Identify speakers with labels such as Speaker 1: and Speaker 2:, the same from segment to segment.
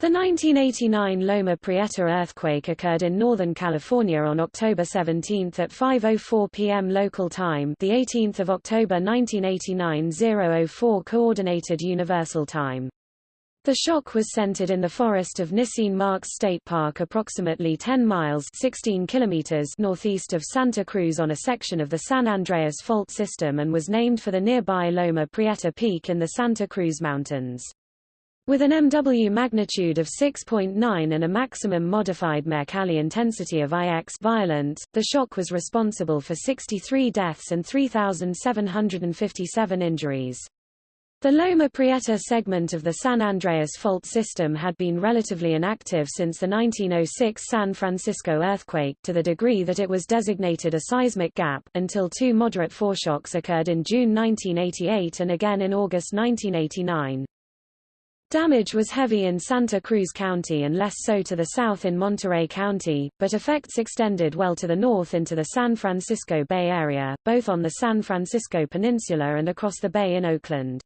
Speaker 1: The 1989 Loma Prieta earthquake occurred in Northern California on October 17 at 5:04 p.m. local time, the 18th of October 1989 004 coordinated universal time. The shock was centered in the forest of Nisene Marks State Park approximately 10 miles 16 kilometers northeast of Santa Cruz on a section of the San Andreas Fault System and was named for the nearby Loma Prieta Peak in the Santa Cruz Mountains. With an MW magnitude of 6.9 and a maximum modified Mercalli intensity of IX violent, the shock was responsible for 63 deaths and 3,757 injuries. The Loma Prieta segment of the San Andreas Fault system had been relatively inactive since the 1906 San Francisco earthquake, to the degree that it was designated a seismic gap, until two moderate foreshocks occurred in June 1988 and again in August 1989. Damage was heavy in Santa Cruz County and less so to the south in Monterey County, but effects extended well to the north into the San Francisco Bay Area, both on the San Francisco Peninsula and across the bay in Oakland.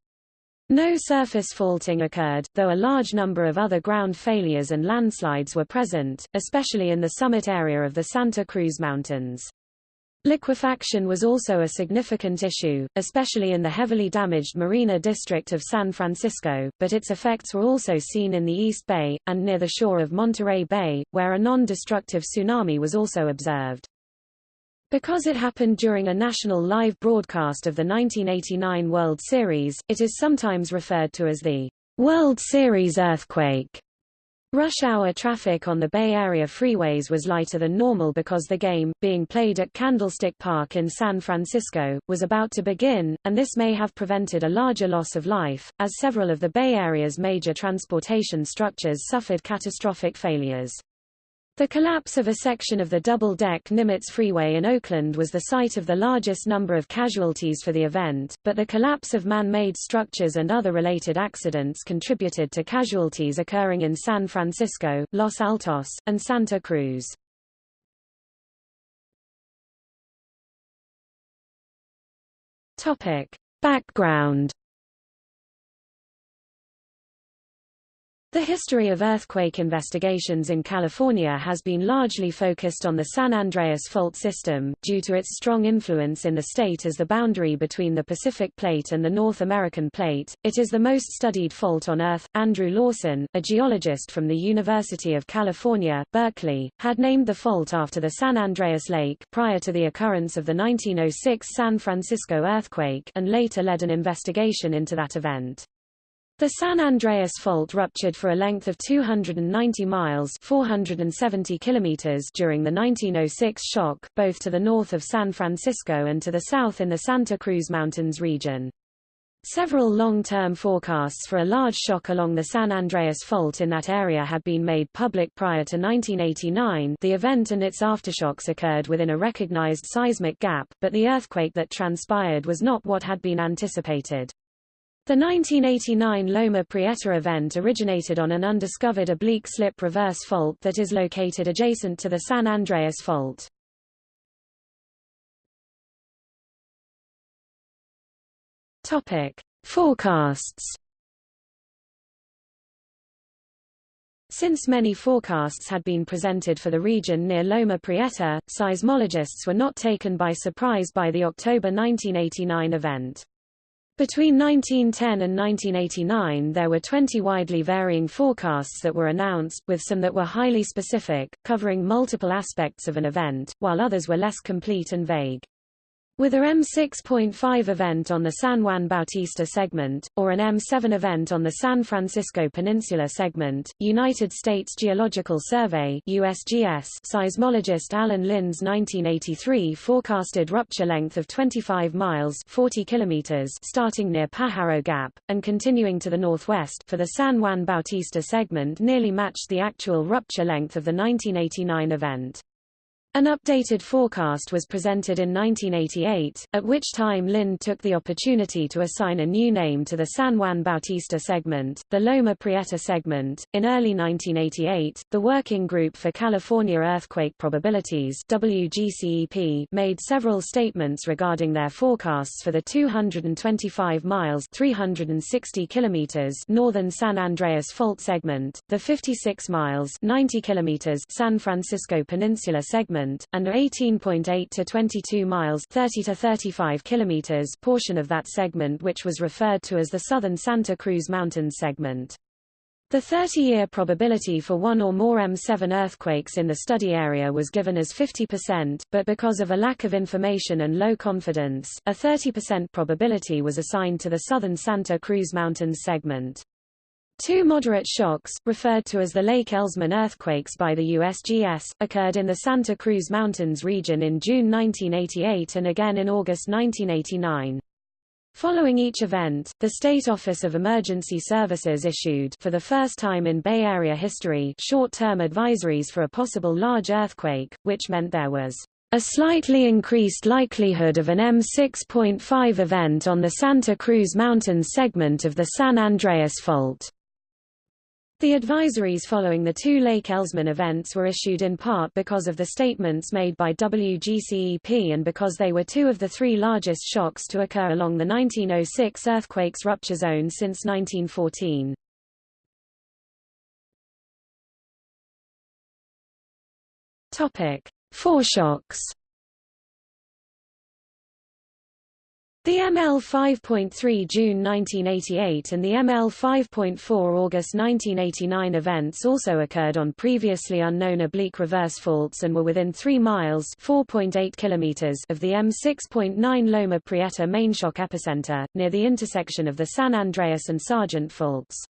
Speaker 1: No surface faulting occurred, though a large number of other ground failures and landslides were present, especially in the summit area of the Santa Cruz Mountains. Liquefaction was also a significant issue, especially in the heavily damaged Marina district of San Francisco, but its effects were also seen in the East Bay, and near the shore of Monterey Bay, where a non-destructive tsunami was also observed. Because it happened during a national live broadcast of the 1989 World Series, it is sometimes referred to as the World Series earthquake. Rush hour traffic on the Bay Area freeways was lighter than normal because the game, being played at Candlestick Park in San Francisco, was about to begin, and this may have prevented a larger loss of life, as several of the Bay Area's major transportation structures suffered catastrophic failures. The collapse of a section of the double-deck Nimitz Freeway in Oakland was the site of the largest number of casualties for the event, but the collapse of man-made structures and other related accidents contributed to casualties occurring in San Francisco, Los Altos, and Santa Cruz. Topic. Background The history of earthquake investigations in California has been largely focused on the San Andreas Fault System, due to its strong influence in the state as the boundary between the Pacific Plate and the North American Plate. It is the most studied fault on Earth. Andrew Lawson, a geologist from the University of California, Berkeley, had named the fault after the San Andreas Lake prior to the occurrence of the 1906 San Francisco earthquake and later led an investigation into that event. The San Andreas Fault ruptured for a length of 290 miles 470 kilometers during the 1906 shock, both to the north of San Francisco and to the south in the Santa Cruz Mountains region. Several long-term forecasts for a large shock along the San Andreas Fault in that area had been made public prior to 1989 the event and its aftershocks occurred within a recognized seismic gap, but the earthquake that transpired was not what had been anticipated. The 1989 Loma Prieta event originated on an undiscovered oblique slip reverse fault that is located adjacent to the San Andreas Fault. Topic: Forecasts. Since many forecasts had been presented for the region near Loma Prieta, seismologists were not taken by surprise by the October 1989 event. Between 1910 and 1989 there were 20 widely varying forecasts that were announced, with some that were highly specific, covering multiple aspects of an event, while others were less complete and vague. With a M6.5 event on the San Juan Bautista segment, or an M7 event on the San Francisco Peninsula segment, United States Geological Survey USGS seismologist Allan Lindh's 1983 forecasted rupture length of 25 miles 40 kilometers starting near Pajaro Gap, and continuing to the northwest for the San Juan Bautista segment nearly matched the actual rupture length of the 1989 event. An updated forecast was presented in 1988, at which time Lindh took the opportunity to assign a new name to the San Juan Bautista segment, the Loma Prieta segment. In early 1988, the Working Group for California Earthquake Probabilities WGCEP made several statements regarding their forecasts for the 225 miles 360 kilometers northern San Andreas Fault segment, the 56 miles 90 kilometers San Francisco Peninsula segment segment, and 18.8 to 22 miles 30 to 35 kilometers portion of that segment which was referred to as the Southern Santa Cruz Mountains segment. The 30-year probability for one or more M7 earthquakes in the study area was given as 50%, but because of a lack of information and low confidence, a 30% probability was assigned to the southern Santa Cruz Mountains segment. Two moderate shocks, referred to as the Lake Elsman earthquakes by the USGS, occurred in the Santa Cruz Mountains region in June 1988 and again in August 1989. Following each event, the State Office of Emergency Services issued for the first time in Bay Area history short-term advisories for a possible large earthquake, which meant there was a slightly increased likelihood of an M6.5 event on the Santa Cruz Mountains segment of the San Andreas Fault. The advisories following the two Lake Elsman events were issued in part because of the statements made by WGCEP and because they were two of the three largest shocks to occur along the 1906 earthquake's rupture zone since 1914. Topic: Foreshocks The ML 5.3 June 1988 and the ML 5.4 August 1989 events also occurred on previously unknown oblique reverse faults and were within 3 miles (4.8 kilometers) of the M6.9 Loma Prieta mainshock epicenter, near the intersection of the San Andreas and Sargent faults.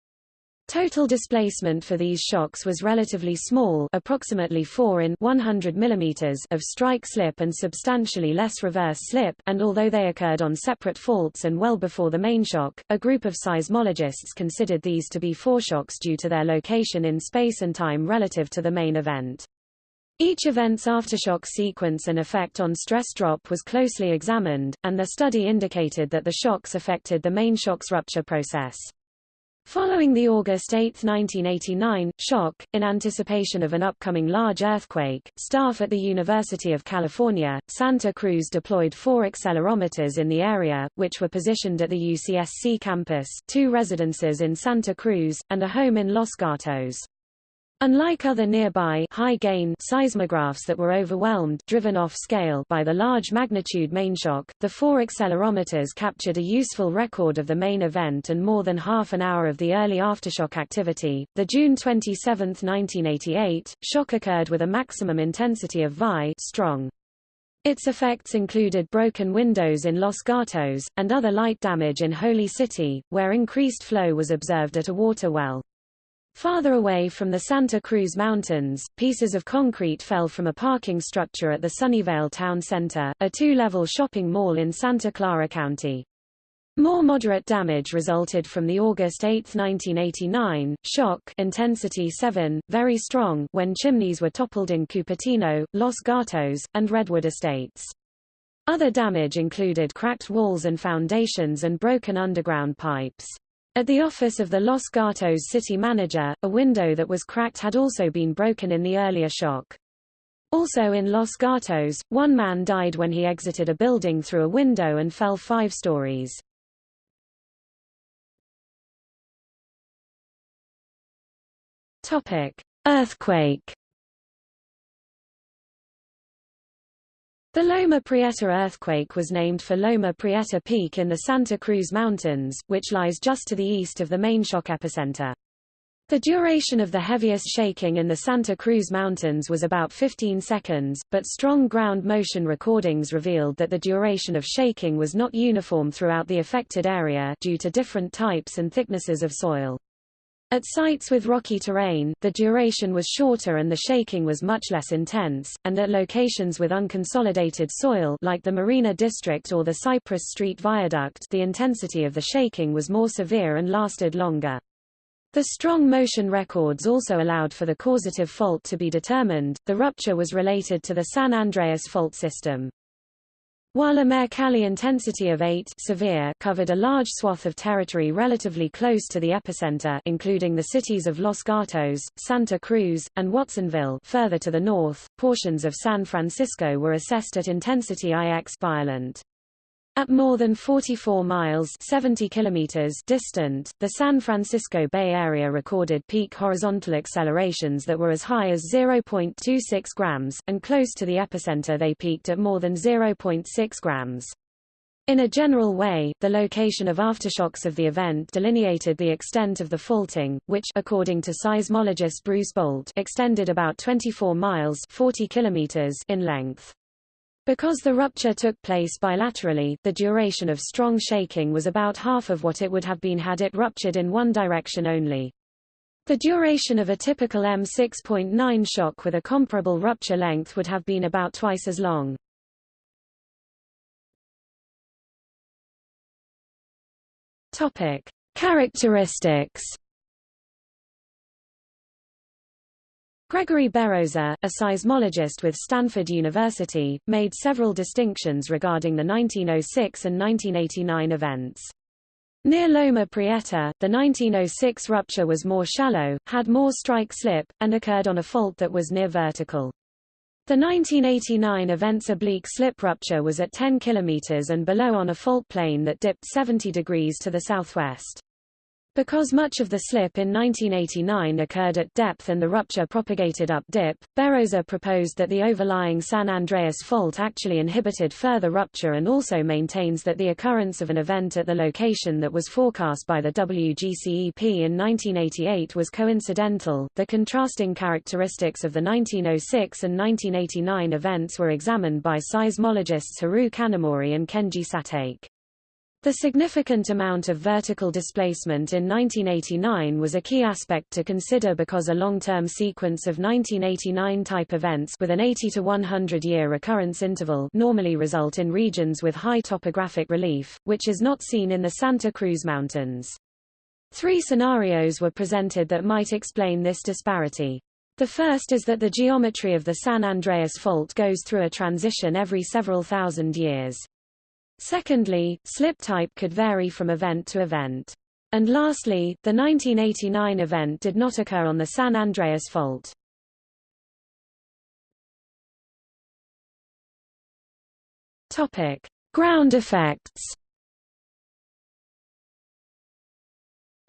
Speaker 1: Total displacement for these shocks was relatively small approximately 4 in 100 mm of strike slip and substantially less reverse slip, and although they occurred on separate faults and well before the main shock, a group of seismologists considered these to be foreshocks due to their location in space and time relative to the main event. Each event's aftershock sequence and effect on stress drop was closely examined, and the study indicated that the shocks affected the main shock's rupture process. Following the August 8, 1989, shock, in anticipation of an upcoming large earthquake, staff at the University of California, Santa Cruz deployed four accelerometers in the area, which were positioned at the UCSC campus, two residences in Santa Cruz, and a home in Los Gatos. Unlike other nearby high-gain seismographs that were overwhelmed driven off scale by the large magnitude mainshock, the four accelerometers captured a useful record of the main event and more than half an hour of the early aftershock activity. The June 27, 1988, shock occurred with a maximum intensity of VI strong. Its effects included broken windows in Los Gatos, and other light damage in Holy City, where increased flow was observed at a water well. Farther away from the Santa Cruz Mountains, pieces of concrete fell from a parking structure at the Sunnyvale Town Center, a two-level shopping mall in Santa Clara County. More moderate damage resulted from the August 8, 1989, shock intensity 7, very strong when chimneys were toppled in Cupertino, Los Gatos, and Redwood Estates. Other damage included cracked walls and foundations and broken underground pipes. At the office of the Los Gatos city manager, a window that was cracked had also been broken in the earlier shock. Also in Los Gatos, one man died when he exited a building through a window and fell five stories. Topic: Earthquake The Loma Prieta earthquake was named for Loma Prieta Peak in the Santa Cruz Mountains, which lies just to the east of the main shock epicenter. The duration of the heaviest shaking in the Santa Cruz Mountains was about 15 seconds, but strong ground motion recordings revealed that the duration of shaking was not uniform throughout the affected area due to different types and thicknesses of soil. At sites with rocky terrain, the duration was shorter and the shaking was much less intense, and at locations with unconsolidated soil like the Marina District or the Cypress Street Viaduct the intensity of the shaking was more severe and lasted longer. The strong motion records also allowed for the causative fault to be determined. The rupture was related to the San Andreas fault system. While a Mercalli intensity of 8 severe covered a large swath of territory relatively close to the epicenter including the cities of Los Gatos, Santa Cruz, and Watsonville further to the north, portions of San Francisco were assessed at intensity IX violent. At more than 44 miles 70 kilometers distant, the San Francisco Bay Area recorded peak horizontal accelerations that were as high as 0.26 grams, and close to the epicenter they peaked at more than 0.6 grams. In a general way, the location of aftershocks of the event delineated the extent of the faulting, which according to seismologist Bruce Bolt extended about 24 miles 40 kilometers in length. Because the rupture took place bilaterally, the duration of strong shaking was about half of what it would have been had it ruptured in one direction only. The duration of a typical M6.9 shock with a comparable rupture length would have been about twice as long. Topic: Characteristics Gregory Beroza, a seismologist with Stanford University, made several distinctions regarding the 1906 and 1989 events. Near Loma Prieta, the 1906 rupture was more shallow, had more strike slip, and occurred on a fault that was near vertical. The 1989 event's oblique slip rupture was at 10 km and below on a fault plane that dipped 70 degrees to the southwest. Because much of the slip in 1989 occurred at depth and the rupture propagated up dip, Beroza proposed that the overlying San Andreas fault actually inhibited further rupture and also maintains that the occurrence of an event at the location that was forecast by the WGCEP in 1988 was coincidental. The contrasting characteristics of the 1906 and 1989 events were examined by seismologists Hiroo Kanamori and Kenji Satake. The significant amount of vertical displacement in 1989 was a key aspect to consider because a long-term sequence of 1989-type events with an 80 to 100-year recurrence interval normally result in regions with high topographic relief, which is not seen in the Santa Cruz Mountains. Three scenarios were presented that might explain this disparity. The first is that the geometry of the San Andreas Fault goes through a transition every several thousand years. Secondly, slip type could vary from event to event. And lastly, the 1989 event did not occur on the San Andreas Fault. Topic: Ground effects.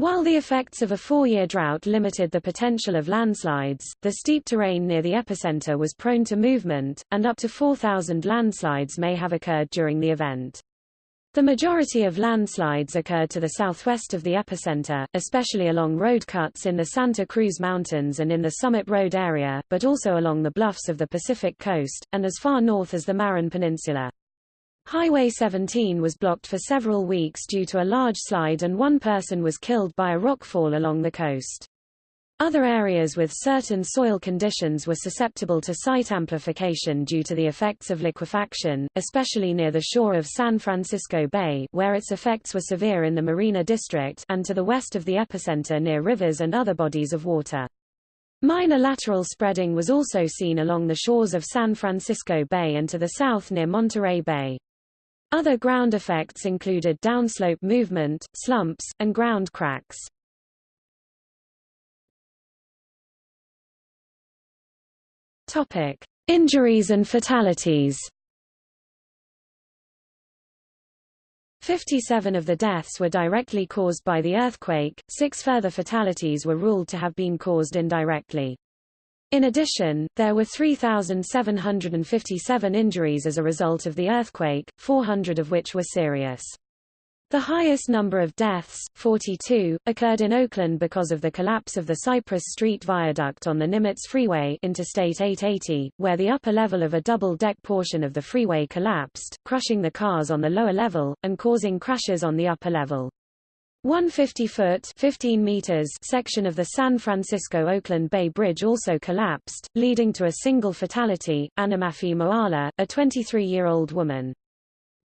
Speaker 1: While the effects of a four-year drought limited the potential of landslides, the steep terrain near the epicenter was prone to movement, and up to 4,000 landslides may have occurred during the event. The majority of landslides occurred to the southwest of the epicenter, especially along road cuts in the Santa Cruz Mountains and in the Summit Road area, but also along the bluffs of the Pacific coast, and as far north as the Marin Peninsula. Highway 17 was blocked for several weeks due to a large slide and one person was killed by a rockfall along the coast. Other areas with certain soil conditions were susceptible to site amplification due to the effects of liquefaction, especially near the shore of San Francisco Bay where its effects were severe in the Marina District and to the west of the epicenter near rivers and other bodies of water. Minor lateral spreading was also seen along the shores of San Francisco Bay and to the south near Monterey Bay. Other ground effects included downslope movement, slumps, and ground cracks. Topic: Injuries and fatalities. 57 of the deaths were directly caused by the earthquake, six further fatalities were ruled to have been caused indirectly. In addition, there were 3,757 injuries as a result of the earthquake, 400 of which were serious. The highest number of deaths, 42, occurred in Oakland because of the collapse of the Cypress Street Viaduct on the Nimitz Freeway Interstate 880, where the upper level of a double-deck portion of the freeway collapsed, crushing the cars on the lower level, and causing crashes on the upper level. One 50-foot (15 meters) section of the San Francisco-Oakland Bay Bridge also collapsed, leading to a single fatality, Anamafi Moala, a 23-year-old woman.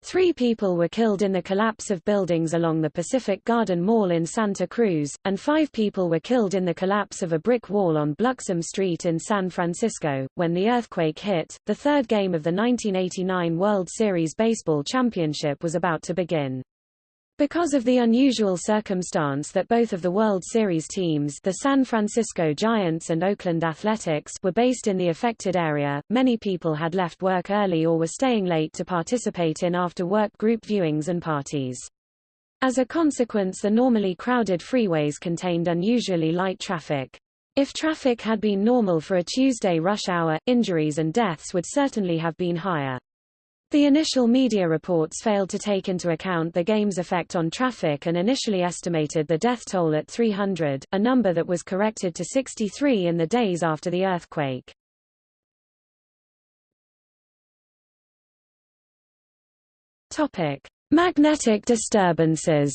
Speaker 1: Three people were killed in the collapse of buildings along the Pacific Garden Mall in Santa Cruz, and five people were killed in the collapse of a brick wall on Bluxom Street in San Francisco. When the earthquake hit, the third game of the 1989 World Series Baseball Championship was about to begin. Because of the unusual circumstance that both of the World Series teams the San Francisco Giants and Oakland Athletics were based in the affected area, many people had left work early or were staying late to participate in after-work group viewings and parties. As a consequence the normally crowded freeways contained unusually light traffic. If traffic had been normal for a Tuesday rush hour, injuries and deaths would certainly have been higher. The initial media reports failed to take into account the game's effect on traffic and initially estimated the death toll at 300, a number that was corrected to 63 in the days after the earthquake. Topic: Magnetic disturbances.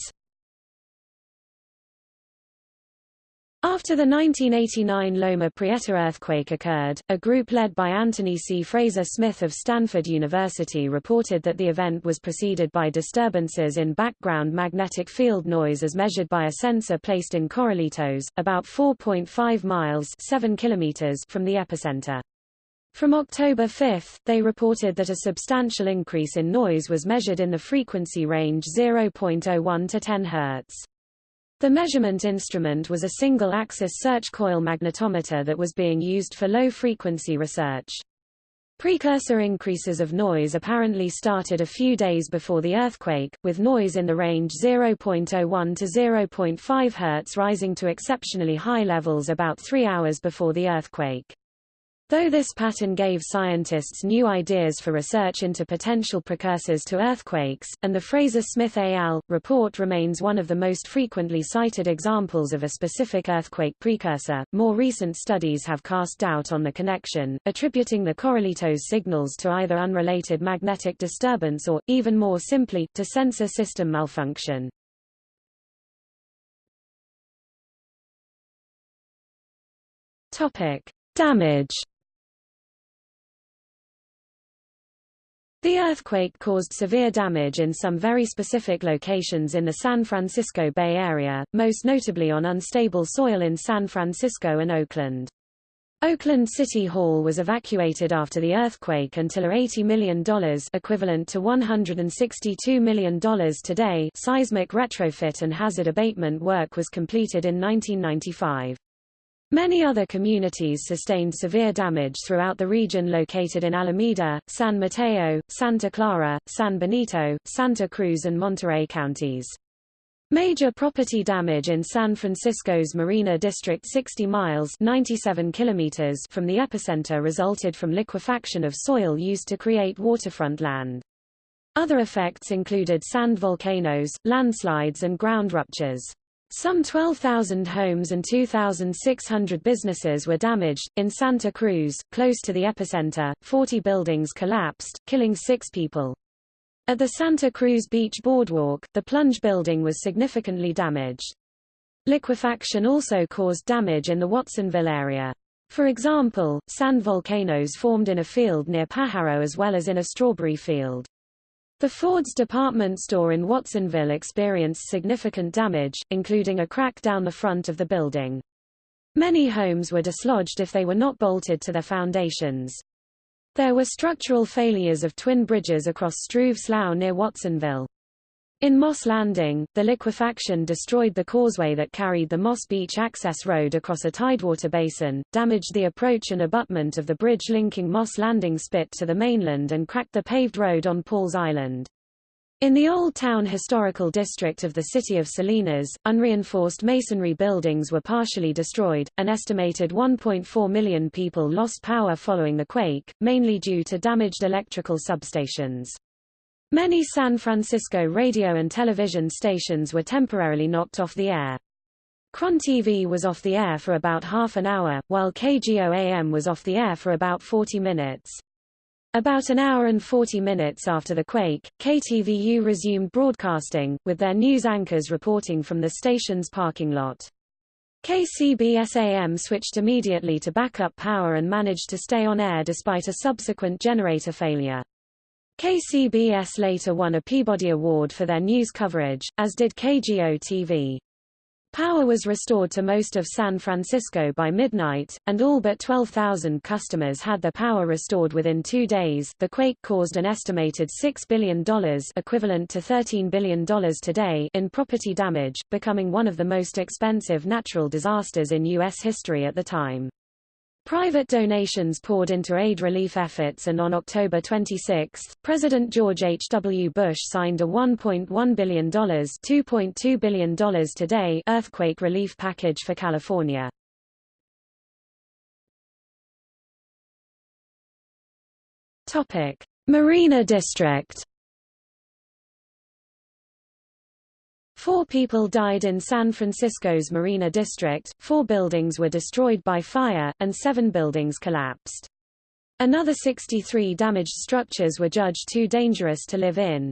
Speaker 1: After the 1989 Loma Prieta earthquake occurred, a group led by Anthony C. Fraser Smith of Stanford University reported that the event was preceded by disturbances in background magnetic field noise as measured by a sensor placed in Corralitos, about 4.5 miles 7 kilometers from the epicenter. From October 5, they reported that a substantial increase in noise was measured in the frequency range 0.01 to 10 Hz. The measurement instrument was a single-axis search coil magnetometer that was being used for low-frequency research. Precursor increases of noise apparently started a few days before the earthquake, with noise in the range 0.01 to 0.5 Hz rising to exceptionally high levels about three hours before the earthquake. Though this pattern gave scientists new ideas for research into potential precursors to earthquakes, and the Fraser-Smith et al. report remains one of the most frequently cited examples of a specific earthquake precursor, more recent studies have cast doubt on the connection, attributing the Corralitos signals to either unrelated magnetic disturbance or, even more simply, to sensor system malfunction. Topic. Damage The earthquake caused severe damage in some very specific locations in the San Francisco Bay Area, most notably on unstable soil in San Francisco and Oakland. Oakland City Hall was evacuated after the earthquake until a $80 million equivalent to $162 million today seismic retrofit and hazard abatement work was completed in 1995. Many other communities sustained severe damage throughout the region located in Alameda, San Mateo, Santa Clara, San Benito, Santa Cruz and Monterey counties. Major property damage in San Francisco's Marina District 60 miles 97 kilometers from the epicenter resulted from liquefaction of soil used to create waterfront land. Other effects included sand volcanoes, landslides and ground ruptures. Some 12,000 homes and 2,600 businesses were damaged. In Santa Cruz, close to the epicenter, 40 buildings collapsed, killing six people. At the Santa Cruz Beach Boardwalk, the plunge building was significantly damaged. Liquefaction also caused damage in the Watsonville area. For example, sand volcanoes formed in a field near Pajaro as well as in a strawberry field. The Ford's department store in Watsonville experienced significant damage, including a crack down the front of the building. Many homes were dislodged if they were not bolted to their foundations. There were structural failures of twin bridges across Struve Slough near Watsonville. In Moss Landing, the liquefaction destroyed the causeway that carried the Moss Beach access road across a tidewater basin, damaged the approach and abutment of the bridge linking Moss Landing Spit to the mainland and cracked the paved road on Paul's Island. In the Old Town Historical District of the city of Salinas, unreinforced masonry buildings were partially destroyed. An estimated 1.4 million people lost power following the quake, mainly due to damaged electrical substations. Many San Francisco radio and television stations were temporarily knocked off the air. KRON TV was off the air for about half an hour, while KGO-AM was off the air for about 40 minutes. About an hour and 40 minutes after the quake, KTVU resumed broadcasting, with their news anchors reporting from the station's parking lot. KCBS-AM switched immediately to backup power and managed to stay on air despite a subsequent generator failure. KCBS later won a Peabody Award for their news coverage, as did KGO-TV. Power was restored to most of San Francisco by midnight, and all but 12,000 customers had their power restored within two days. The quake caused an estimated $6 billion equivalent to $13 billion today in property damage, becoming one of the most expensive natural disasters in U.S. history at the time. Private donations poured into aid relief efforts and on October 26, President George H. W. Bush signed a $1.1 billion $2.2 billion today earthquake relief package for California. Marina District Four people died in San Francisco's Marina District, four buildings were destroyed by fire, and seven buildings collapsed. Another 63 damaged structures were judged too dangerous to live in.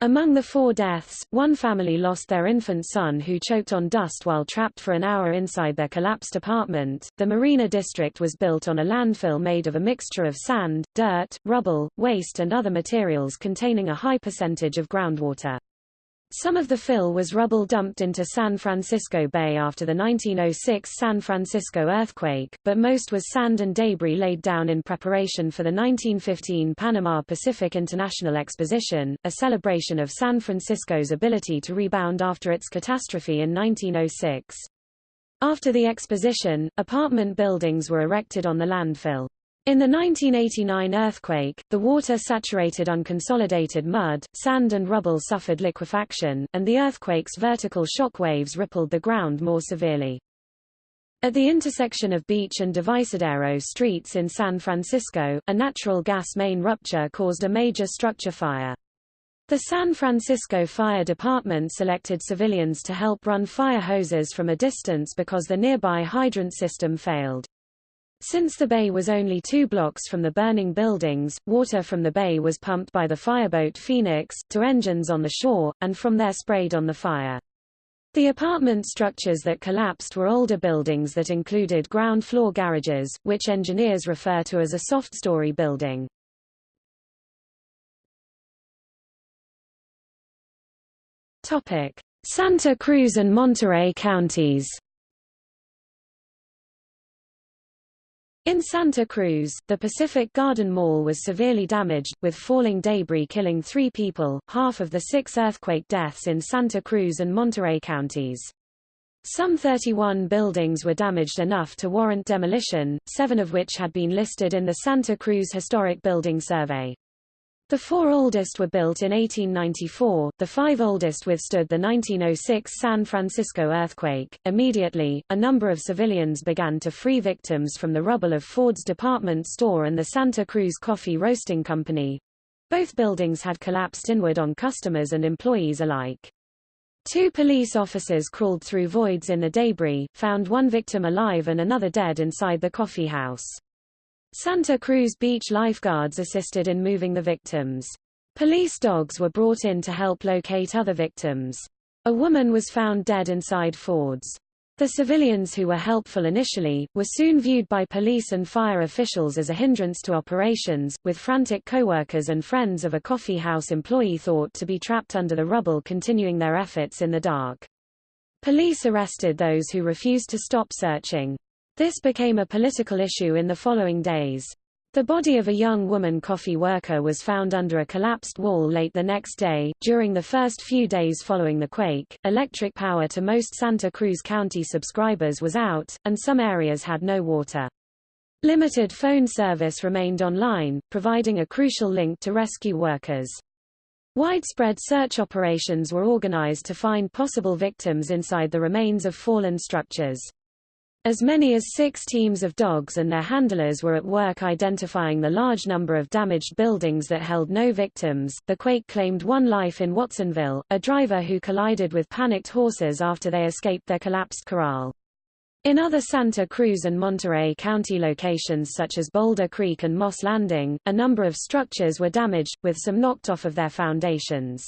Speaker 1: Among the four deaths, one family lost their infant son who choked on dust while trapped for an hour inside their collapsed apartment. The Marina District was built on a landfill made of a mixture of sand, dirt, rubble, waste and other materials containing a high percentage of groundwater. Some of the fill was rubble dumped into San Francisco Bay after the 1906 San Francisco earthquake, but most was sand and debris laid down in preparation for the 1915 Panama Pacific International Exposition, a celebration of San Francisco's ability to rebound after its catastrophe in 1906. After the exposition, apartment buildings were erected on the landfill. In the 1989 earthquake, the water-saturated unconsolidated mud, sand and rubble suffered liquefaction, and the earthquake's vertical shock waves rippled the ground more severely. At the intersection of Beach and Divisadero streets in San Francisco, a natural gas main rupture caused a major structure fire. The San Francisco Fire Department selected civilians to help run fire hoses from a distance because the nearby hydrant system failed. Since the bay was only two blocks from the burning buildings, water from the bay was pumped by the fireboat Phoenix, to engines on the shore, and from there sprayed on the fire. The apartment structures that collapsed were older buildings that included ground floor garages, which engineers refer to as a soft-story building. Santa Cruz and Monterey counties In Santa Cruz, the Pacific Garden Mall was severely damaged, with falling debris killing three people, half of the six earthquake deaths in Santa Cruz and Monterey counties. Some 31 buildings were damaged enough to warrant demolition, seven of which had been listed in the Santa Cruz Historic Building Survey. The four oldest were built in 1894, the five oldest withstood the 1906 San Francisco earthquake. Immediately, a number of civilians began to free victims from the rubble of Ford's department store and the Santa Cruz Coffee Roasting Company. Both buildings had collapsed inward on customers and employees alike. Two police officers crawled through voids in the debris, found one victim alive and another dead inside the coffee house. Santa Cruz Beach lifeguards assisted in moving the victims. Police dogs were brought in to help locate other victims. A woman was found dead inside Ford's. The civilians who were helpful initially, were soon viewed by police and fire officials as a hindrance to operations, with frantic co-workers and friends of a coffee house employee thought to be trapped under the rubble continuing their efforts in the dark. Police arrested those who refused to stop searching. This became a political issue in the following days. The body of a young woman coffee worker was found under a collapsed wall late the next day. During the first few days following the quake, electric power to most Santa Cruz County subscribers was out, and some areas had no water. Limited phone service remained online, providing a crucial link to rescue workers. Widespread search operations were organized to find possible victims inside the remains of fallen structures. As many as six teams of dogs and their handlers were at work identifying the large number of damaged buildings that held no victims. The quake claimed one life in Watsonville, a driver who collided with panicked horses after they escaped their collapsed corral. In other Santa Cruz and Monterey County locations such as Boulder Creek and Moss Landing, a number of structures were damaged, with some knocked off of their foundations.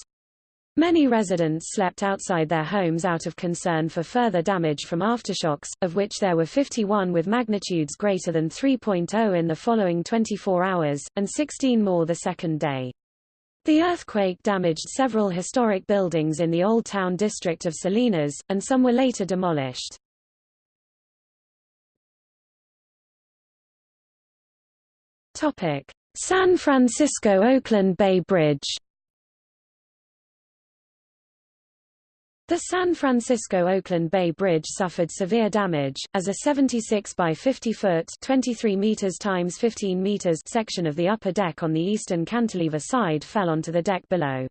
Speaker 1: Many residents slept outside their homes out of concern for further damage from aftershocks, of which there were 51 with magnitudes greater than 3.0 in the following 24 hours, and 16 more the second day. The earthquake damaged several historic buildings in the Old Town district of Salinas, and some were later demolished. San Francisco-Oakland Bay Bridge The San Francisco-Oakland Bay Bridge suffered severe damage, as a 76 by 50 foot 23 meters times 15 meters section of the upper deck on the eastern cantilever side fell onto the deck below.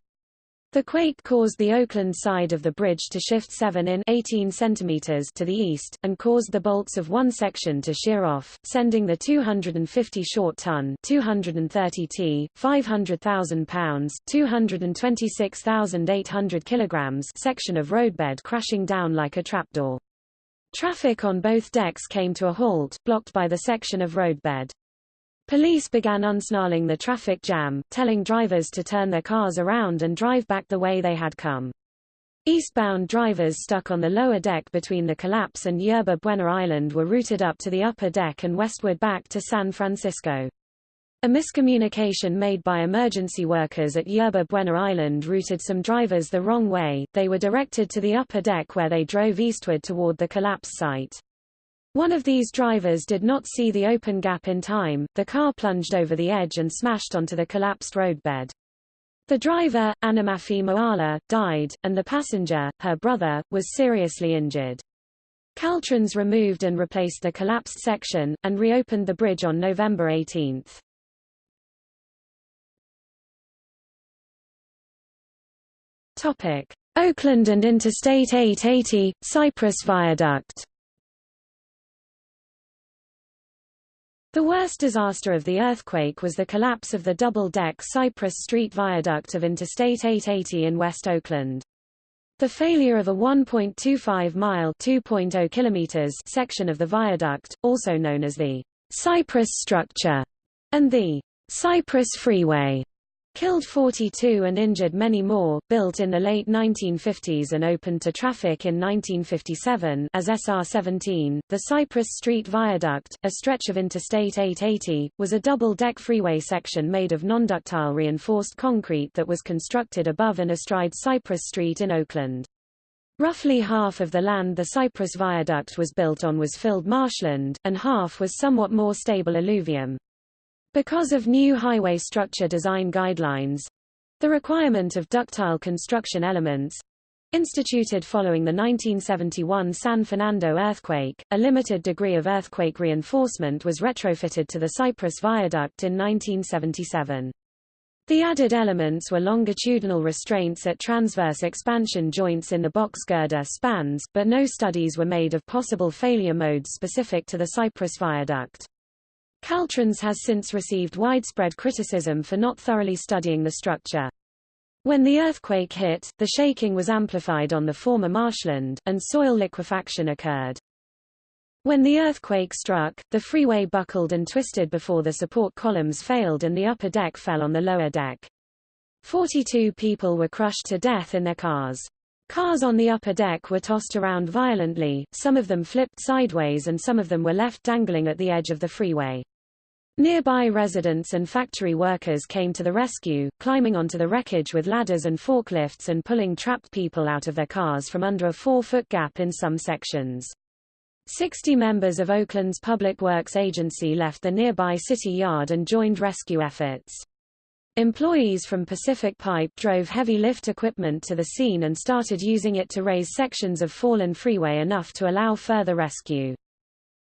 Speaker 1: The quake caused the Oakland side of the bridge to shift 7 in 18 centimeters to the east, and caused the bolts of one section to shear off, sending the 250 short-ton 230 t, 500,000 pounds 226,800 kilograms section of roadbed crashing down like a trapdoor. Traffic on both decks came to a halt, blocked by the section of roadbed. Police began unsnarling the traffic jam, telling drivers to turn their cars around and drive back the way they had come. Eastbound drivers stuck on the lower deck between the collapse and Yerba Buena Island were routed up to the upper deck and westward back to San Francisco. A miscommunication made by emergency workers at Yerba Buena Island routed some drivers the wrong way, they were directed to the upper deck where they drove eastward toward the collapse site. One of these drivers did not see the open gap in time, the car plunged over the edge and smashed onto the collapsed roadbed. The driver, Anamafi Moala, died, and the passenger, her brother, was seriously injured. Caltrans removed and replaced the collapsed section, and reopened the bridge on November 18. Oakland and Interstate 880, Cypress Viaduct The worst disaster of the earthquake was the collapse of the double-deck Cypress Street Viaduct of Interstate 880 in West Oakland. The failure of a 1.25-mile (2.0 kilometers) section of the viaduct, also known as the Cypress structure, and the Cypress Freeway, killed 42 and injured many more, built in the late 1950s and opened to traffic in 1957 as SR-17. The Cypress Street Viaduct, a stretch of Interstate 880, was a double-deck freeway section made of non-ductile reinforced concrete that was constructed above and astride Cypress Street in Oakland. Roughly half of the land the Cypress Viaduct was built on was filled marshland, and half was somewhat more stable alluvium. Because of new highway structure design guidelines, the requirement of ductile construction elements, instituted following the 1971 San Fernando earthquake, a limited degree of earthquake reinforcement was retrofitted to the Cypress Viaduct in 1977. The added elements were longitudinal restraints at transverse expansion joints in the box girder spans, but no studies were made of possible failure modes specific to the Cypress Viaduct. Caltrans has since received widespread criticism for not thoroughly studying the structure. When the earthquake hit, the shaking was amplified on the former marshland, and soil liquefaction occurred. When the earthquake struck, the freeway buckled and twisted before the support columns failed and the upper deck fell on the lower deck. 42 people were crushed to death in their cars. Cars on the upper deck were tossed around violently, some of them flipped sideways and some of them were left dangling at the edge of the freeway. Nearby residents and factory workers came to the rescue, climbing onto the wreckage with ladders and forklifts and pulling trapped people out of their cars from under a four-foot gap in some sections. 60 members of Oakland's Public Works Agency left the nearby city yard and joined rescue efforts. Employees from Pacific Pipe drove heavy lift equipment to the scene and started using it to raise sections of fallen freeway enough to allow further rescue.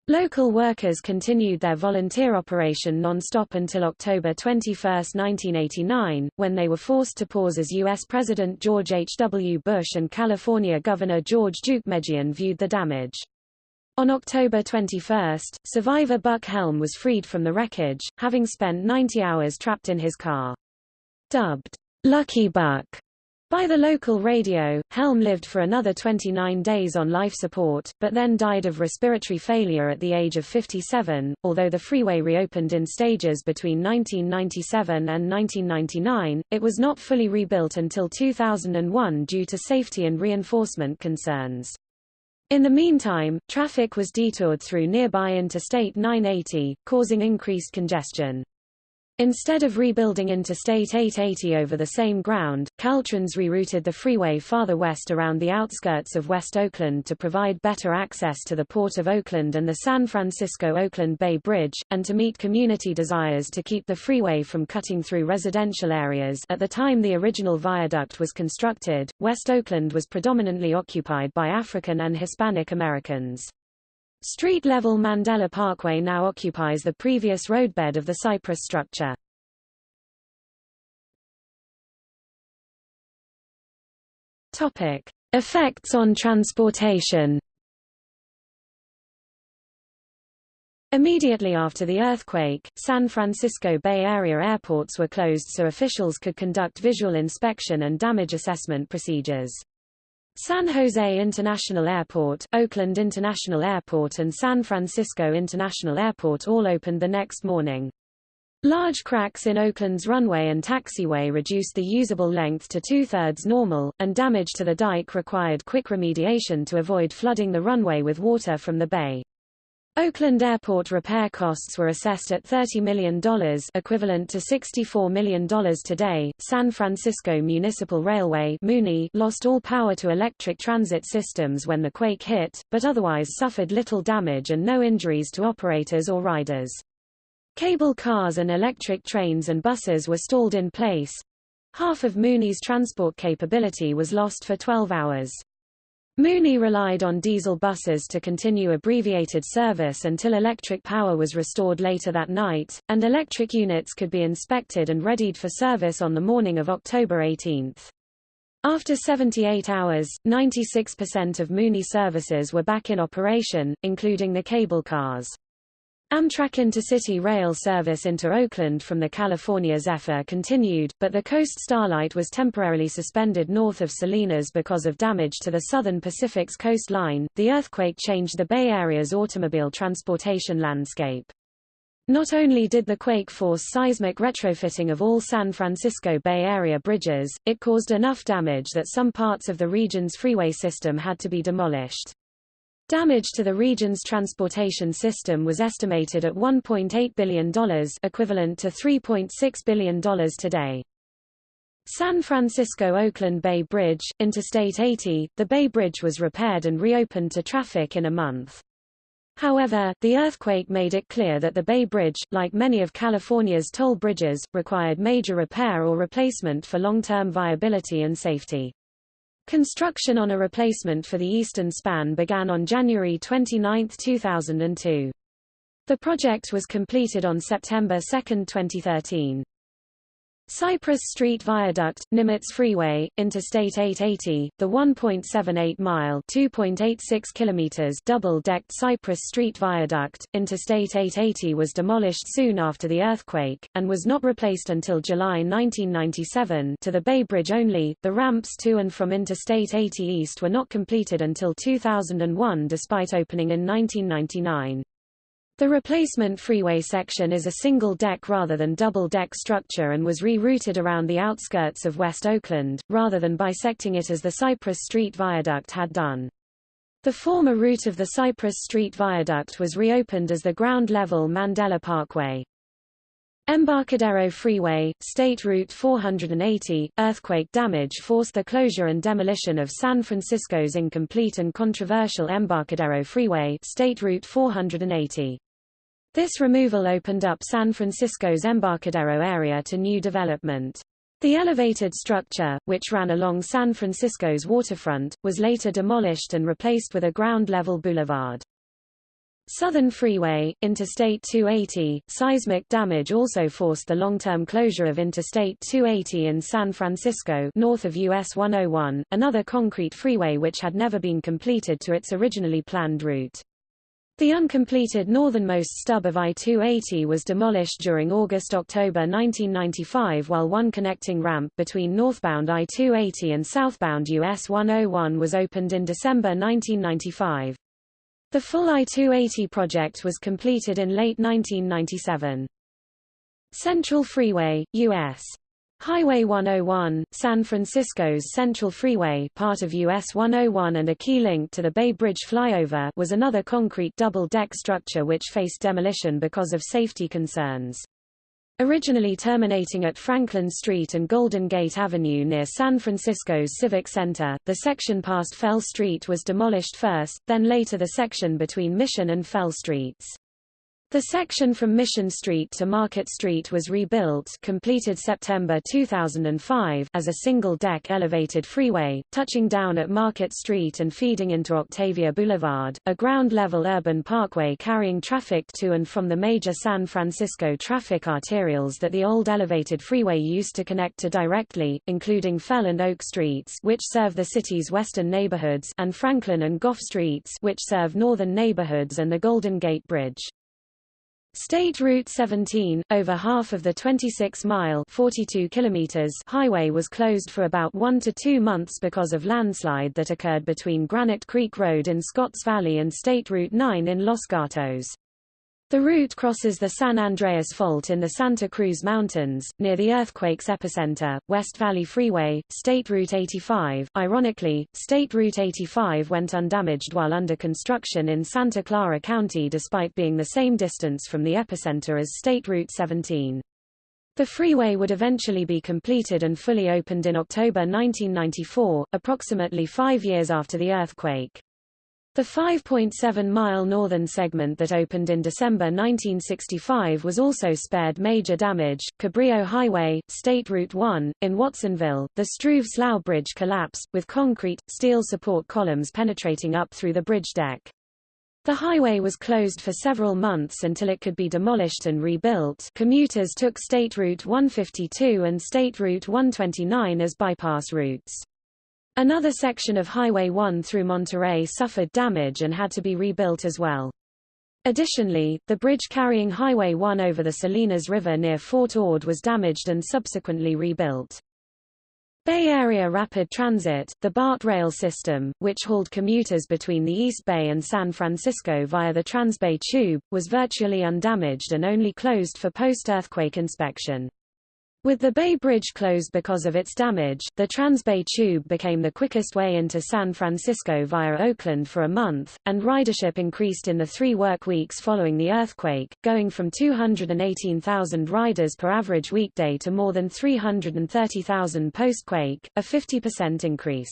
Speaker 1: Local workers continued their volunteer operation non-stop until October 21, 1989, when they were forced to pause as U.S. President George H. W. Bush and California Governor George Duke Deukmejian viewed the damage. On October 21, survivor Buck Helm was freed from the wreckage, having spent 90 hours trapped in his car. Dubbed Lucky Buck by the local radio, Helm lived for another 29 days on life support, but then died of respiratory failure at the age of 57. Although the freeway reopened in stages between 1997 and 1999, it was not fully rebuilt until 2001 due to safety and reinforcement concerns. In the meantime, traffic was detoured through nearby Interstate 980, causing increased congestion. Instead of rebuilding Interstate 880 over the same ground, Caltrans rerouted the freeway farther west around the outskirts of West Oakland to provide better access to the Port of Oakland and the San Francisco-Oakland Bay Bridge, and to meet community desires to keep the freeway from cutting through residential areas at the time the original viaduct was constructed, West Oakland was predominantly occupied by African and Hispanic Americans. Street-level Mandela Parkway now occupies the previous roadbed of the Cypress structure. Topic: Effects on transportation. Immediately after the earthquake, San Francisco Bay Area airports were closed so officials could conduct visual inspection and damage assessment procedures. San Jose International Airport, Oakland International Airport and San Francisco International Airport all opened the next morning. Large cracks in Oakland's runway and taxiway reduced the usable length to two-thirds normal, and damage to the dike required quick remediation to avoid flooding the runway with water from the bay. Oakland Airport repair costs were assessed at $30 million equivalent to $64 million today. San Francisco Municipal Railway MUNI lost all power to electric transit systems when the quake hit, but otherwise suffered little damage and no injuries to operators or riders. Cable cars and electric trains and buses were stalled in place. Half of MUNI's transport capability was lost for 12 hours. MUNI relied on diesel buses to continue abbreviated service until electric power was restored later that night, and electric units could be inspected and readied for service on the morning of October 18. After 78 hours, 96% of MUNI services were back in operation, including the cable cars. Amtrak Intercity Rail service into Oakland from the California Zephyr continued, but the Coast Starlight was temporarily suspended north of Salinas because of damage to the Southern Pacific's coastline. The earthquake changed the Bay Area's automobile transportation landscape. Not only did the quake force seismic retrofitting of all San Francisco Bay Area bridges, it caused enough damage that some parts of the region's freeway system had to be demolished. Damage to the region's transportation system was estimated at $1.8 billion equivalent to $3.6 billion today. San Francisco-Oakland Bay Bridge, Interstate 80, the Bay Bridge was repaired and reopened to traffic in a month. However, the earthquake made it clear that the Bay Bridge, like many of California's toll bridges, required major repair or replacement for long-term viability and safety. Construction on a replacement for the eastern span began on January 29, 2002. The project was completed on September 2, 2013. Cypress Street Viaduct, Nimitz Freeway, Interstate 880, the 1.78-mile (2.86 kilometers) double-decked Cypress Street Viaduct, Interstate 880 was demolished soon after the earthquake, and was not replaced until July 1997 to the Bay Bridge only. The ramps to and from Interstate 80 East were not completed until 2001 despite opening in 1999. The replacement freeway section is a single-deck rather than double-deck structure and was rerouted around the outskirts of West Oakland, rather than bisecting it as the Cypress Street Viaduct had done. The former route of the Cypress Street Viaduct was reopened as the ground-level Mandela Parkway. Embarcadero Freeway, State Route 480, earthquake damage forced the closure and demolition of San Francisco's incomplete and controversial Embarcadero Freeway State Route 480. This removal opened up San Francisco's Embarcadero area to new development. The elevated structure, which ran along San Francisco's waterfront, was later demolished and replaced with a ground-level boulevard. Southern Freeway, Interstate 280, seismic damage also forced the long-term closure of Interstate 280 in San Francisco north of US 101, another concrete freeway which had never been completed to its originally planned route. The uncompleted northernmost stub of I-280 was demolished during August-October 1995 while one connecting ramp between northbound I-280 and southbound US 101 was opened in December 1995. The full I-280 project was completed in late 1997. Central Freeway, U.S. Highway 101, San Francisco's Central Freeway part of US 101 and a key link to the Bay Bridge flyover was another concrete double-deck structure which faced demolition because of safety concerns. Originally terminating at Franklin Street and Golden Gate Avenue near San Francisco's Civic Center, the section past Fell Street was demolished first, then later the section between Mission and Fell Streets. The section from Mission Street to Market Street was rebuilt completed September 2005 as a single-deck elevated freeway, touching down at Market Street and feeding into Octavia Boulevard, a ground-level urban parkway carrying traffic to and from the major San Francisco traffic arterials that the old elevated freeway used to connect to directly, including Fell and Oak Streets which serve the city's western neighborhoods and Franklin and Gough Streets which serve northern neighborhoods and the Golden Gate Bridge. State Route 17, over half of the 26-mile (42 kilometers) highway was closed for about one to two months because of landslide that occurred between Granite Creek Road in Scotts Valley and State Route 9 in Los Gatos. The route crosses the San Andreas Fault in the Santa Cruz Mountains, near the earthquake's epicenter, West Valley Freeway, State Route 85. Ironically, State Route 85 went undamaged while under construction in Santa Clara County despite being the same distance from the epicenter as State Route 17. The freeway would eventually be completed and fully opened in October 1994, approximately five years after the earthquake. The 5.7-mile northern segment that opened in December 1965 was also spared major damage. Cabrillo Highway, State Route 1, in Watsonville, the Struve-Slough Bridge collapsed, with concrete, steel support columns penetrating up through the bridge deck. The highway was closed for several months until it could be demolished and rebuilt. Commuters took State Route 152 and State Route 129 as bypass routes. Another section of Highway 1 through Monterey suffered damage and had to be rebuilt as well. Additionally, the bridge carrying Highway 1 over the Salinas River near Fort Ord was damaged and subsequently rebuilt. Bay Area Rapid Transit, the BART rail system, which hauled commuters between the East Bay and San Francisco via the Transbay Tube, was virtually undamaged and only closed for post-earthquake inspection. With the Bay Bridge closed because of its damage, the Transbay Tube became the quickest way into San Francisco via Oakland for a month, and ridership increased in the three work weeks following the earthquake, going from 218,000 riders per average weekday to more than 330,000 post-quake, a 50% increase.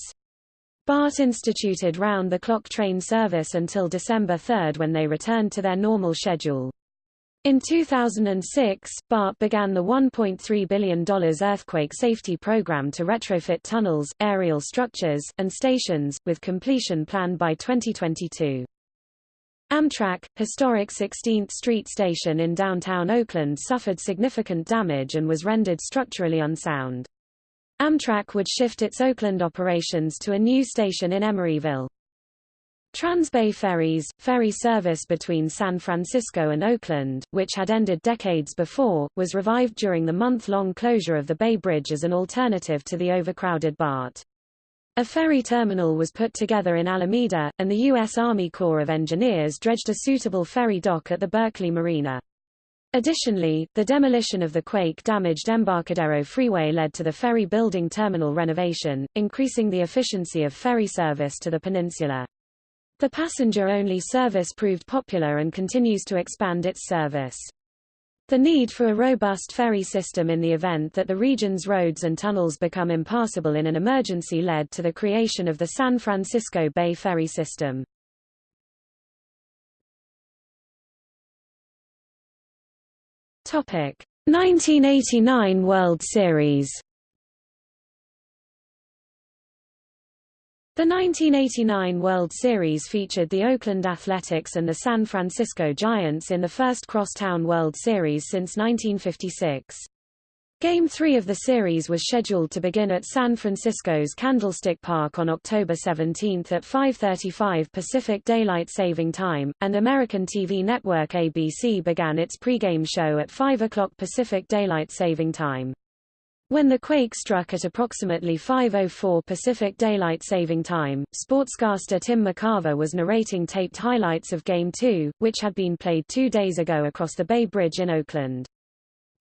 Speaker 1: BART instituted round-the-clock train service until December 3 when they returned to their normal schedule. In 2006, BART began the $1.3 billion earthquake safety program to retrofit tunnels, aerial structures, and stations, with completion planned by 2022. Amtrak, historic 16th Street Station in downtown Oakland suffered significant damage and was rendered structurally unsound. Amtrak would shift its Oakland operations to a new station in Emeryville. Transbay Ferries, ferry service between San Francisco and Oakland, which had ended decades before, was revived during the month-long closure of the Bay Bridge as an alternative to the overcrowded BART. A ferry terminal was put together in Alameda, and the U.S. Army Corps of Engineers dredged a suitable ferry dock at the Berkeley Marina. Additionally, the demolition of the quake-damaged Embarcadero Freeway led to the ferry building terminal renovation, increasing the efficiency of ferry service to the peninsula. The passenger-only service proved popular and continues to expand its service. The need for a robust ferry system in the event that the region's roads and tunnels become impassable in an emergency led to the creation of the San Francisco Bay Ferry System. Topic: 1989 World Series The 1989 World Series featured the Oakland Athletics and the San Francisco Giants in the first crosstown World Series since 1956. Game 3 of the series was scheduled to begin at San Francisco's Candlestick Park on October 17 at 5.35 Pacific Daylight Saving Time, and American TV network ABC began its pregame show at 5 o'clock Pacific Daylight Saving Time. When the quake struck at approximately 5.04 Pacific Daylight Saving Time, sportscaster Tim McCarver was narrating taped highlights of Game 2, which had been played two days ago across the Bay Bridge in Oakland.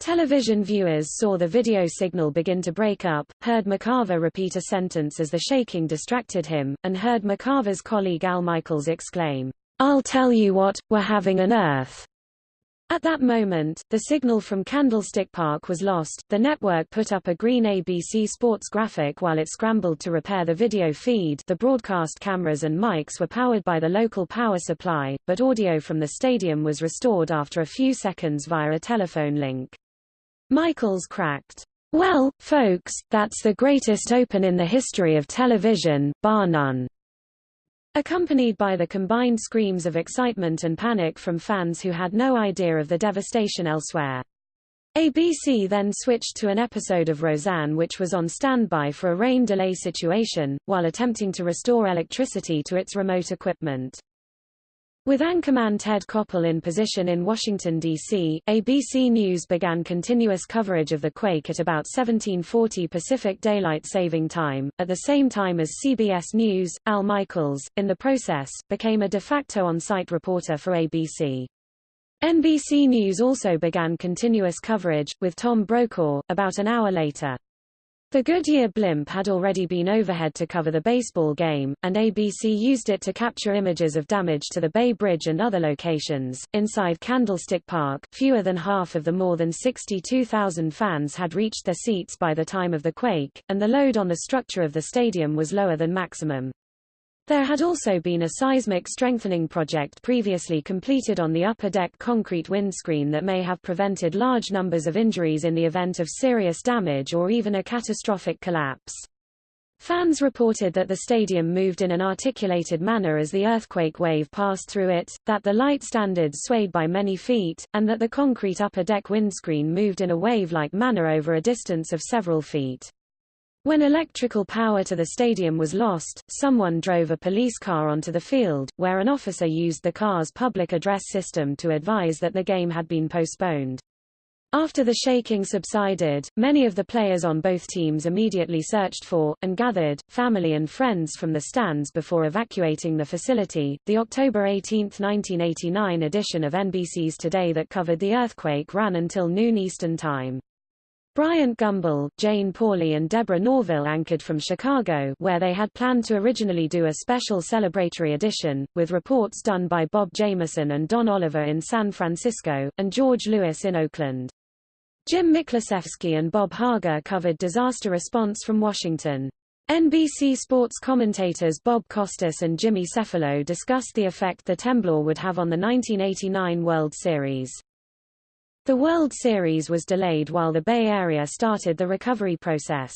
Speaker 1: Television viewers saw the video signal begin to break up, heard McCarver repeat a sentence as the shaking distracted him, and heard McCarver's colleague Al Michaels exclaim, I'll tell you what, we're having an earth. At that moment, the signal from Candlestick Park was lost. The network put up a green ABC Sports graphic while it scrambled to repair the video feed. The broadcast cameras and mics were powered by the local power supply, but audio from the stadium was restored after a few seconds via a telephone link. Michaels cracked. Well, folks, that's the greatest open in the history of television, bar none accompanied by the combined screams of excitement and panic from fans who had no idea of the devastation elsewhere. ABC then switched to an episode of Roseanne which was on standby for a rain delay situation, while attempting to restore electricity to its remote equipment. With anchorman Ted Koppel in position in Washington, D.C., ABC News began continuous coverage of the quake at about 1740 Pacific Daylight Saving Time, at the same time as CBS News. Al Michaels, in the process, became a de facto on-site reporter for ABC. NBC News also began continuous coverage, with Tom Brokaw, about an hour later. The Goodyear blimp had already been overhead to cover the baseball game, and ABC used it to capture images of damage to the Bay Bridge and other locations. Inside Candlestick Park, fewer than half of the more than 62,000 fans had reached their seats by the time of the quake, and the load on the structure of the stadium was lower than maximum. There had also been a seismic strengthening project previously completed on the upper deck concrete windscreen that may have prevented large numbers of injuries in the event of serious damage or even a catastrophic collapse. Fans reported that the stadium moved in an articulated manner as the earthquake wave passed through it, that the light standards swayed by many feet, and that the concrete upper deck windscreen moved in a wave-like manner over a distance of several feet. When electrical power to the stadium was lost, someone drove a police car onto the field, where an officer used the car's public address system to advise that the game had been postponed. After the shaking subsided, many of the players on both teams immediately searched for, and gathered, family and friends from the stands before evacuating the facility. The October 18, 1989 edition of NBC's Today that covered the earthquake ran until noon Eastern Time. Bryant Gumbel, Jane Pauley and Deborah Norville anchored from Chicago where they had planned to originally do a special celebratory edition, with reports done by Bob Jamieson and Don Oliver in San Francisco, and George Lewis in Oakland. Jim Miklaszewski and Bob Hager covered disaster response from Washington. NBC sports commentators Bob Costas and Jimmy Cefalo discussed the effect the temblor would have on the 1989 World Series. The World Series was delayed while the Bay Area started the recovery process.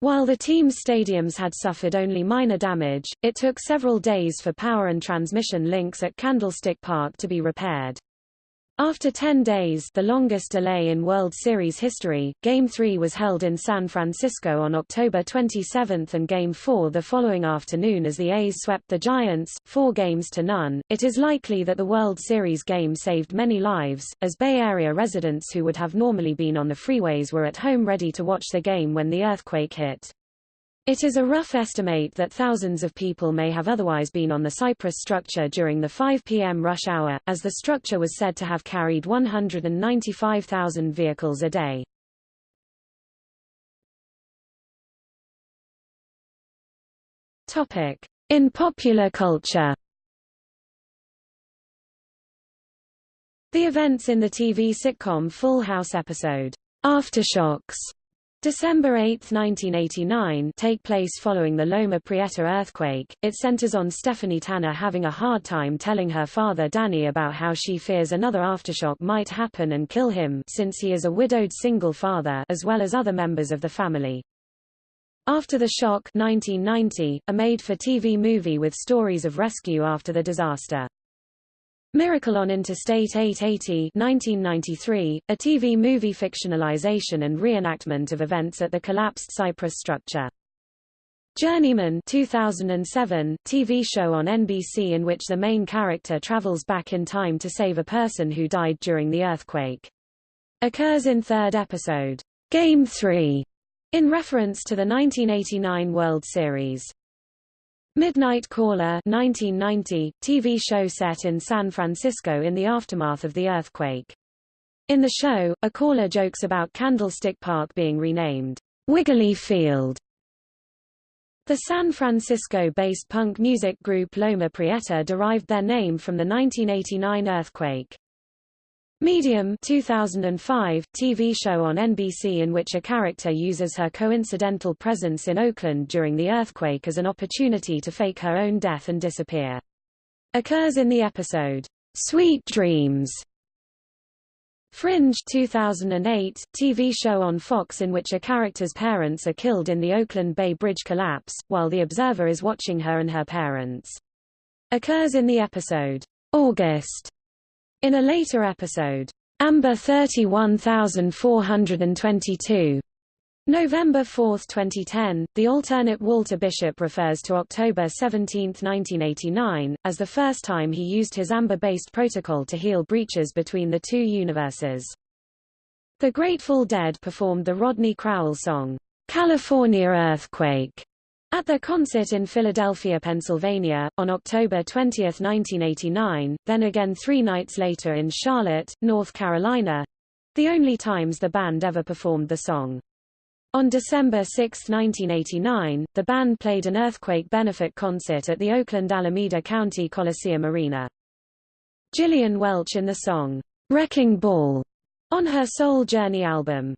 Speaker 1: While the team's stadiums had suffered only minor damage, it took several days for power and transmission links at Candlestick Park to be repaired. After 10 days the longest delay in World Series history, Game 3 was held in San Francisco on October 27 and Game 4 the following afternoon as the A's swept the Giants, four games to none. It is likely that the World Series game saved many lives, as Bay Area residents who would have normally been on the freeways were at home ready to watch the game when the earthquake hit. It is a rough estimate that thousands of people may have otherwise been on the Cypress structure during the 5 p.m. rush hour, as the structure was said to have carried 195,000 vehicles a day. In popular culture The events in the TV sitcom Full House episode, Aftershocks, December 8, 1989 take place following the Loma Prieta earthquake. It centers on Stephanie Tanner having a hard time telling her father Danny about how she fears another aftershock might happen and kill him since he is a widowed single father as well as other members of the family. After the Shock 1990, a made-for-TV movie with stories of rescue after the disaster. Miracle on Interstate 880 1993, a TV movie fictionalization and reenactment of events at the collapsed Cypress structure. Journeyman 2007, TV show on NBC in which the main character travels back in time to save a person who died during the earthquake. Occurs in third episode, Game 3, in reference to the 1989 World Series. Midnight Caller 1990, TV show set in San Francisco in the aftermath of the earthquake. In the show, a caller jokes about Candlestick Park being renamed Wiggly Field. The San Francisco-based punk music group Loma Prieta derived their name from the 1989 earthquake. Medium 2005 TV show on NBC in which a character uses her coincidental presence in Oakland during the earthquake as an opportunity to fake her own death and disappear. Occurs in the episode, Sweet Dreams. Fringe 2008 TV show on Fox in which a character's parents are killed in the Oakland Bay Bridge collapse, while the observer is watching her and her parents. Occurs in the episode, August. In a later episode, Amber 31422, November 4, 2010, the alternate Walter Bishop refers to October 17, 1989, as the first time he used his Amber-based protocol to heal breaches between the two universes. The Grateful Dead performed the Rodney Crowell song, California Earthquake, at their concert in Philadelphia, Pennsylvania, on October 20, 1989, then again three nights later in Charlotte, North Carolina—the only times the band ever performed the song. On December 6, 1989, the band played an earthquake benefit concert at the Oakland Alameda County Coliseum Arena. Gillian Welch in the song, Wrecking Ball, on her Soul Journey album.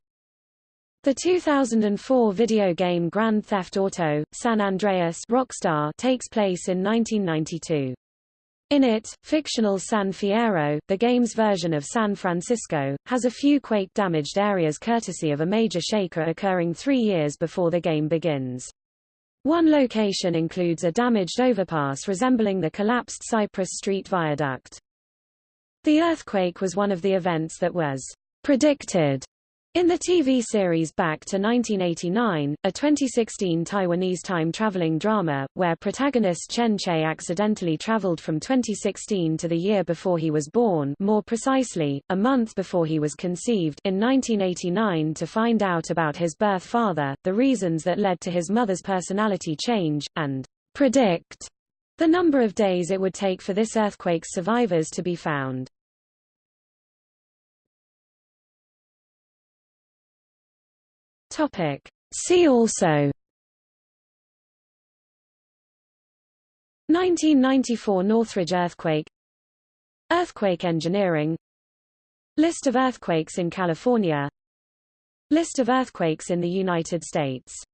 Speaker 1: The 2004 video game Grand Theft Auto: San Andreas Rockstar takes place in 1992. In it, fictional San Fierro, the game's version of San Francisco, has a few quake-damaged areas courtesy of a major shaker occurring three years before the game begins. One location includes a damaged overpass resembling the collapsed Cypress Street Viaduct. The earthquake was one of the events that was predicted in the TV series Back to 1989, a 2016 Taiwanese time-traveling drama, where protagonist Chen Che accidentally traveled from 2016 to the year before he was born more precisely, a month before he was conceived in 1989 to find out about his birth father, the reasons that led to his mother's personality change, and predict the number of days it would take for this earthquake's survivors to be found. Topic. See also. 1994 Northridge earthquake. Earthquake engineering. List of earthquakes in California. List of earthquakes in the United States